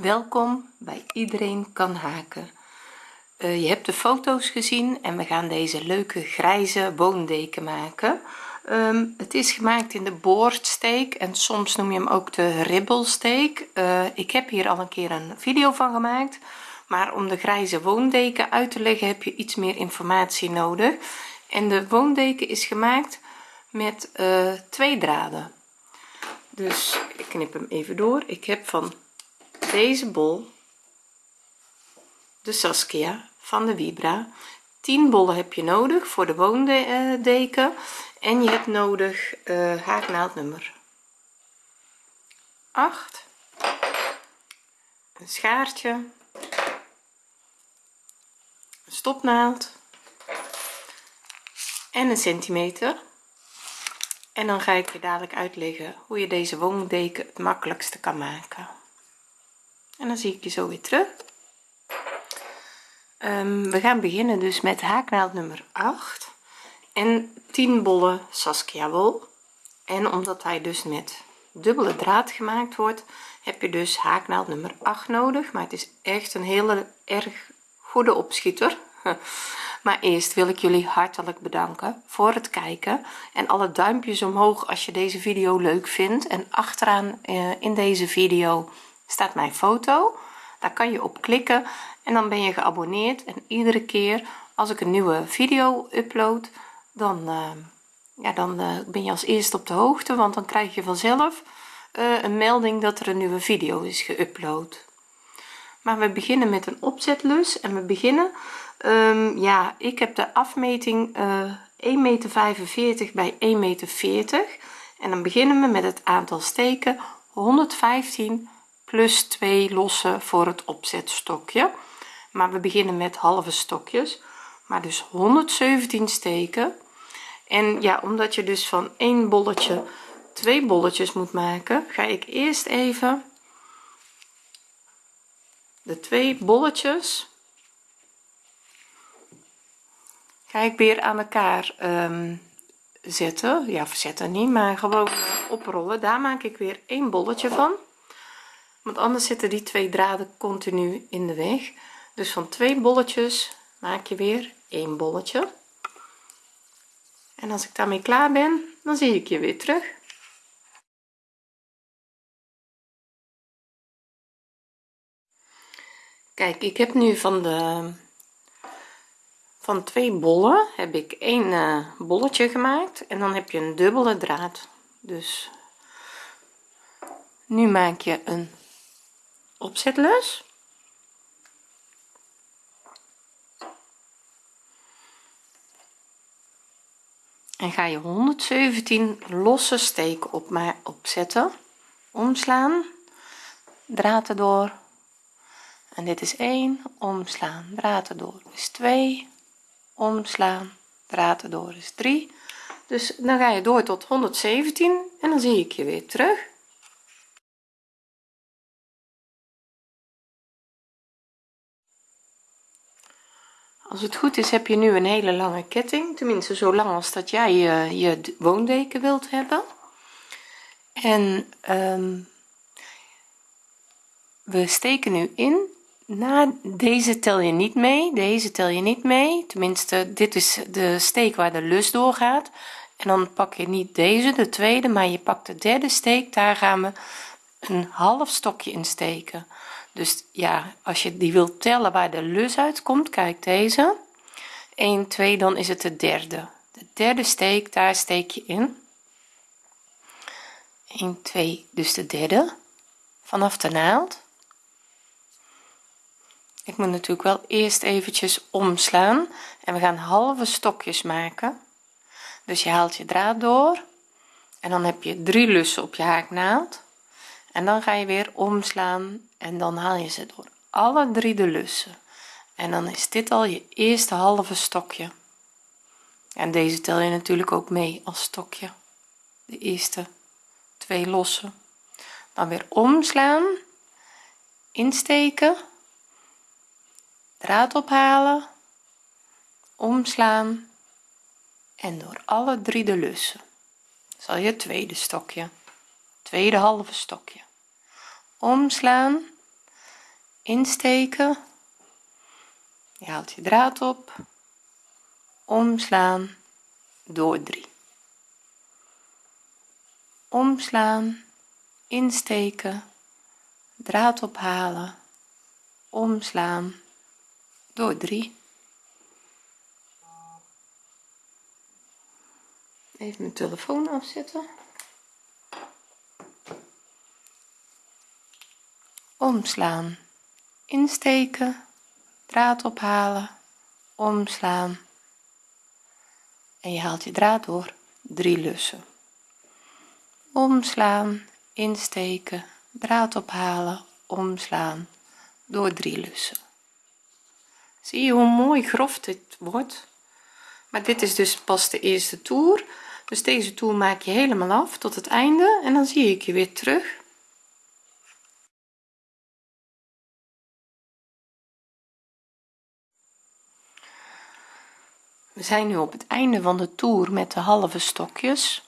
welkom bij iedereen kan haken. Uh, je hebt de foto's gezien en we gaan deze leuke grijze woondeken maken. Um, het is gemaakt in de boordsteek en soms noem je hem ook de ribbelsteek. Uh, ik heb hier al een keer een video van gemaakt maar om de grijze woondeken uit te leggen heb je iets meer informatie nodig. En de woondeken is gemaakt met uh, twee draden. Dus ik knip hem even door. Ik heb van deze bol de Saskia van de Vibra. 10 bollen heb je nodig voor de woondeken en je hebt nodig uh, haaknaald nummer 8 een schaartje. Een stopnaald. En een centimeter. En dan ga ik je dadelijk uitleggen hoe je deze woondeken het makkelijkste kan maken en dan zie ik je zo weer terug. Um, we gaan beginnen dus met haaknaald nummer 8 en 10 bollen saskia wol. En omdat hij dus met dubbele draad gemaakt wordt heb je dus haaknaald nummer 8 nodig. Maar het is echt een hele erg goede opschieter. Maar eerst wil ik jullie hartelijk bedanken voor het kijken. En alle duimpjes omhoog als je deze video leuk vindt. En achteraan eh, in deze video staat mijn foto. Daar kan je op klikken en dan ben je geabonneerd. En iedere keer als ik een nieuwe video upload dan uh, ja dan uh, ben je als eerste op de hoogte want dan krijg je vanzelf uh, een melding dat er een nieuwe video is geüpload. Maar we beginnen met een opzetlus en we beginnen um, ja ik heb de afmeting 1 meter 45 bij 1 meter 40 en dan beginnen we met het aantal steken 115 plus 2 losse voor het opzetstokje. Maar we beginnen met halve stokjes. Maar dus 117 steken. En ja omdat je dus van één bolletje twee bolletjes moet maken ga ik eerst even de twee bolletjes ga ik weer aan elkaar um, zetten. Ja verzetten niet maar gewoon oprollen. Daar maak ik weer een bolletje van want anders zitten die twee draden continu in de weg. Dus van twee bolletjes maak je weer een bolletje. En als ik daarmee klaar ben dan zie ik je weer terug. Kijk ik heb nu van de van twee bollen heb ik een uh, bolletje gemaakt en dan heb je een dubbele draad. Dus nu maak je een opzetlus en ga je 117 losse steken op maar opzetten. Omslaan. Draad erdoor. En dit is 1 omslaan. Draad erdoor is 2 omslaan. Draad erdoor is 3 dus dan ga je door tot 117 en dan zie ik je weer terug als het goed is heb je nu een hele lange ketting. Tenminste zo lang als dat jij je, je woondeken wilt hebben. En um, we steken nu in. Na deze tel je niet mee deze tel je niet mee. Tenminste dit is de steek waar de lus doorgaat en dan pak je niet deze de tweede maar je pakt de derde steek. Daar gaan we een half stokje in steken dus ja als je die wilt tellen waar de lus uitkomt kijk deze. 1 2 dan is het de derde. De derde steek daar steek je in. 1 2 dus de derde. Vanaf de naald. Ik moet natuurlijk wel eerst eventjes omslaan en we gaan halve stokjes maken. Dus je haalt je draad door en dan heb je drie lussen op je haaknaald en dan ga je weer omslaan en dan haal je ze door alle drie de lussen. En dan is dit al je eerste halve stokje. En deze tel je natuurlijk ook mee als stokje. De eerste twee lossen. Dan weer omslaan insteken draad ophalen omslaan en door alle drie de lussen. Zal je tweede stokje tweede halve stokje. Omslaan insteken. Je haalt je draad op. Omslaan door 3 omslaan insteken. Draad ophalen. Omslaan door 3 even mijn telefoon afzetten omslaan. Insteken draad ophalen omslaan. En je haalt je draad door drie lussen. Omslaan insteken draad ophalen omslaan. Door drie lussen. Zie je hoe mooi grof dit wordt? Maar dit is dus pas de eerste toer. Dus deze toer maak je helemaal af tot het einde. En dan zie ik je weer terug we zijn nu op het einde van de toer met de halve stokjes.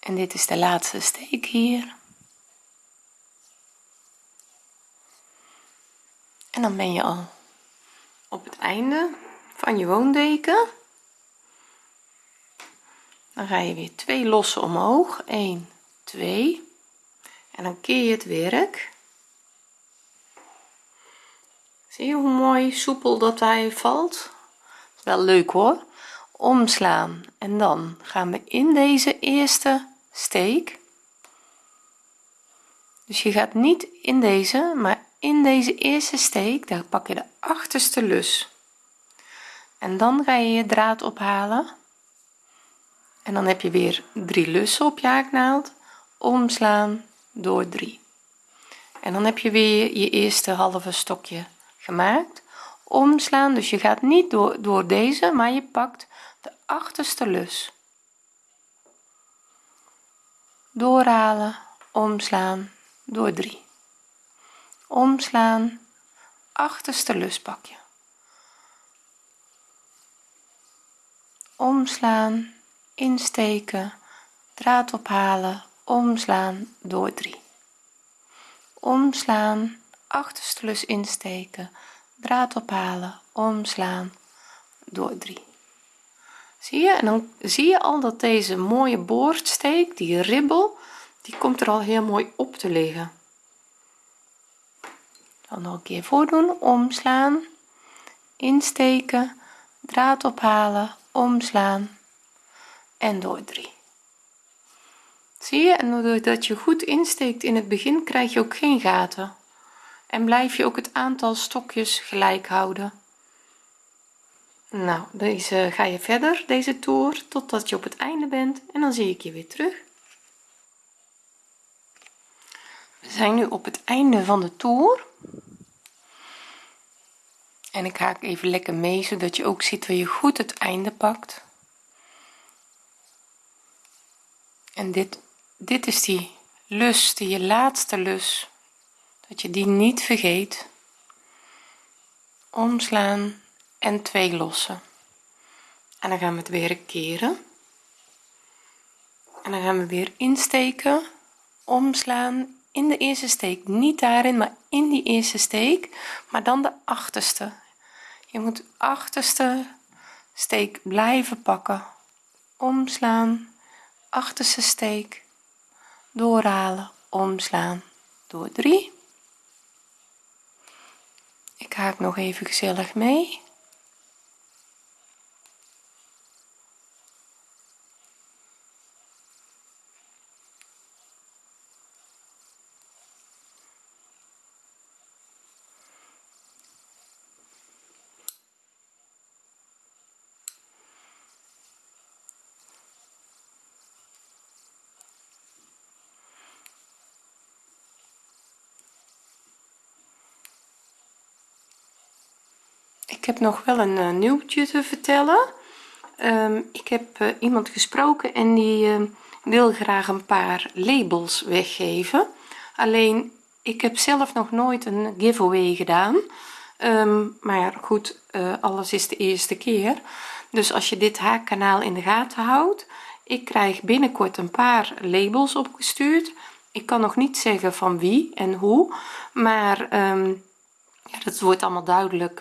En dit is de laatste steek hier. En dan ben je al op het einde van je woondeken dan ga je weer twee lossen omhoog. 1 2 en dan keer je het werk zie je hoe mooi soepel dat hij valt. Wel leuk hoor. Omslaan. En dan gaan we in deze eerste steek. Dus je gaat niet in deze maar in deze eerste steek daar pak je de achterste lus. En dan ga je je draad ophalen. En dan heb je weer drie lussen op je haaknaald. Omslaan door 3 en dan heb je weer je eerste halve stokje gemaakt omslaan. Dus je gaat niet door, door deze maar je pakt de achterste lus. Doorhalen omslaan door 3 omslaan achterste lus pak je. Omslaan insteken draad ophalen omslaan door 3 omslaan achterste lus insteken. Draad ophalen omslaan door 3 zie je? En dan zie je al dat deze mooie boordsteek die ribbel die komt er al heel mooi op te liggen. Dan nog een keer voordoen omslaan insteken draad ophalen omslaan en door 3 zie je? En doordat je goed insteekt in het begin krijg je ook geen gaten en blijf je ook het aantal stokjes gelijk houden. Nou deze ga je verder deze toer totdat je op het einde bent. En dan zie ik je weer terug. We zijn nu op het einde van de toer. En ik haak even lekker mee zodat je ook ziet waar je goed het einde pakt. En dit dit is die lus die je laatste lus dat je die niet vergeet. Omslaan en twee lossen. En dan gaan we het weer keren. En dan gaan we weer insteken. Omslaan in de eerste steek. Niet daarin maar in die eerste steek. Maar dan de achterste. Je moet achterste steek blijven pakken. Omslaan achterste steek. Doorhalen omslaan. Door 3 ik haak nog even gezellig mee heb nog wel een uh, nieuwtje te vertellen. Um, ik heb uh, iemand gesproken en die uh, wil graag een paar labels weggeven. Alleen ik heb zelf nog nooit een giveaway gedaan. Um, maar goed eh, alles is de eerste keer. Dus als je dit haakkanaal in de gaten houdt ik krijg binnenkort een paar labels opgestuurd. Ik kan nog niet zeggen van wie en hoe maar ehm, ja, dat wordt allemaal duidelijk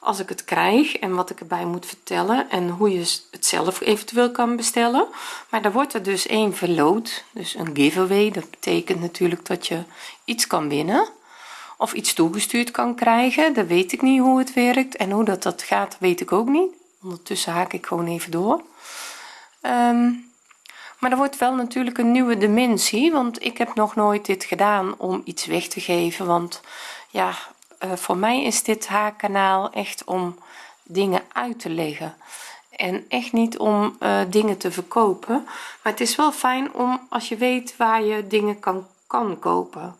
als ik het krijg en wat ik erbij moet vertellen en hoe je het zelf eventueel kan bestellen. Maar daar wordt er dus één verloot dus een giveaway. Dat betekent natuurlijk dat je iets kan winnen of iets toegestuurd kan krijgen. Dat weet ik niet hoe het werkt en hoe dat dat gaat weet ik ook niet. Ondertussen haak ik gewoon even door. Um, maar er wordt wel natuurlijk een nieuwe dimensie want ik heb nog nooit dit gedaan om iets weg te geven want ja uh, voor mij is dit haar kanaal echt om dingen uit te leggen. En echt niet om uh, dingen te verkopen. Maar het is wel fijn om als je weet waar je dingen kan kan kopen.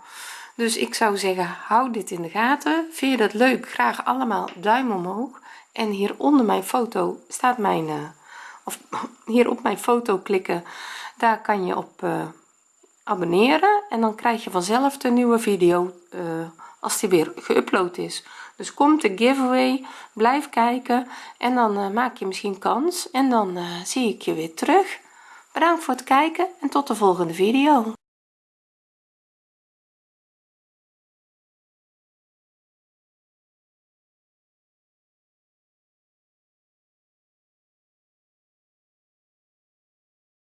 Dus ik zou zeggen hou dit in de gaten. Vind je dat leuk? Graag allemaal duim omhoog. En hier onder mijn foto staat mijn uh, of hier op mijn foto klikken. Daar kan je op abonneren. En dan krijg je vanzelf de nieuwe video als die weer geüpload is. Dus komt de giveaway blijf kijken en dan uh, maak je misschien kans en dan zie ik je weer terug. Bedankt voor het kijken en tot de volgende video